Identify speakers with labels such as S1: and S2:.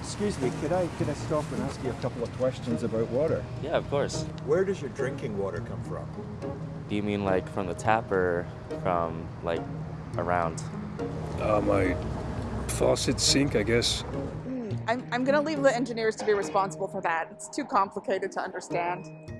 S1: Excuse me, could I could I stop and ask you a couple of questions about water?
S2: Yeah, of course.
S1: Where does your drinking water come from?
S2: Do you mean like from the tap or from like around?
S3: Uh, my faucet sink, I guess.
S4: Hmm, I'm, I'm going to leave the engineers to be responsible for that. It's too complicated to understand.